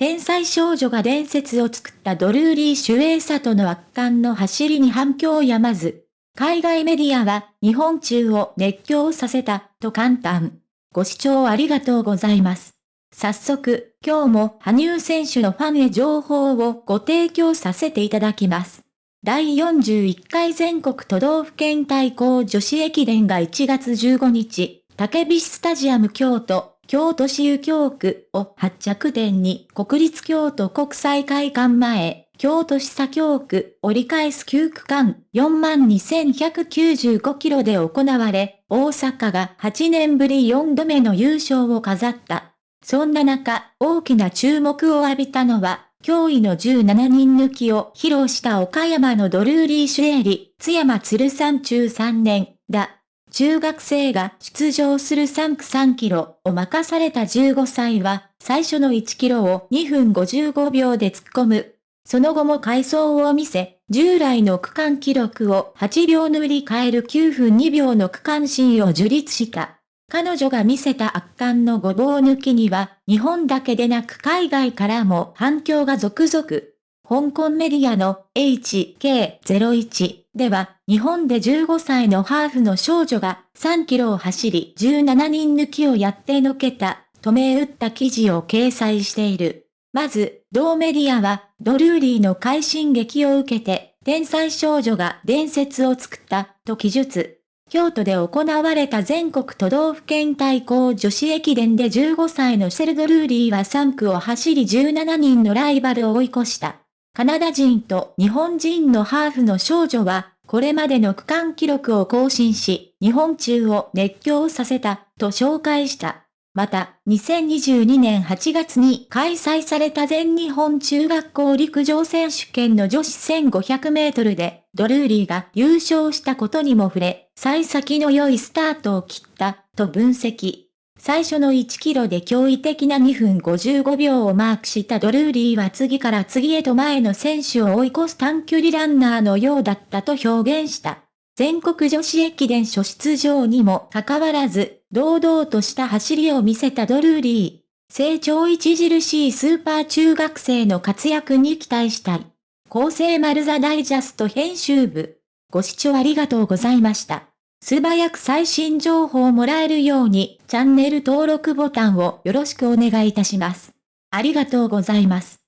天才少女が伝説を作ったドルーリー・シュエイサとの圧巻の走りに反響をやまず。海外メディアは日本中を熱狂させたと簡単。ご視聴ありがとうございます。早速、今日も羽生選手のファンへ情報をご提供させていただきます。第41回全国都道府県対抗女子駅伝が1月15日、竹菱スタジアム京都、京都市右京区を発着点に国立京都国際会館前、京都市左京区折り返す9区間42,195キロで行われ、大阪が8年ぶり4度目の優勝を飾った。そんな中、大きな注目を浴びたのは、驚異の17人抜きを披露した岡山のドルーリー・シュエリ、津山鶴山中3年、だ。中学生が出場する3区3キロを任された15歳は、最初の1キロを2分55秒で突っ込む。その後も回走を見せ、従来の区間記録を8秒塗り替える9分2秒の区間新を樹立した。彼女が見せた圧巻のごぼう抜きには、日本だけでなく海外からも反響が続々。香港メディアの HK01 では、日本で15歳のハーフの少女が3キロを走り17人抜きをやってのけた、と銘打った記事を掲載している。まず、同メディアは、ドルーリーの快進撃を受けて、天才少女が伝説を作った、と記述。京都で行われた全国都道府県対抗女子駅伝で15歳のシェルドルーリーは3区を走り17人のライバルを追い越した。カナダ人と日本人のハーフの少女は、これまでの区間記録を更新し、日本中を熱狂させた、と紹介した。また、2022年8月に開催された全日本中学校陸上選手権の女子1500メートルで、ドルーリーが優勝したことにも触れ、幸先の良いスタートを切った、と分析。最初の1キロで驚異的な2分55秒をマークしたドルーリーは次から次へと前の選手を追い越す短距離ランナーのようだったと表現した。全国女子駅伝初出場にもかかわらず、堂々とした走りを見せたドルーリー。成長著しいスーパー中学生の活躍に期待したい。厚生丸座ダイジャスト編集部。ご視聴ありがとうございました。素早く最新情報をもらえるように、チャンネル登録ボタンをよろしくお願いいたします。ありがとうございます。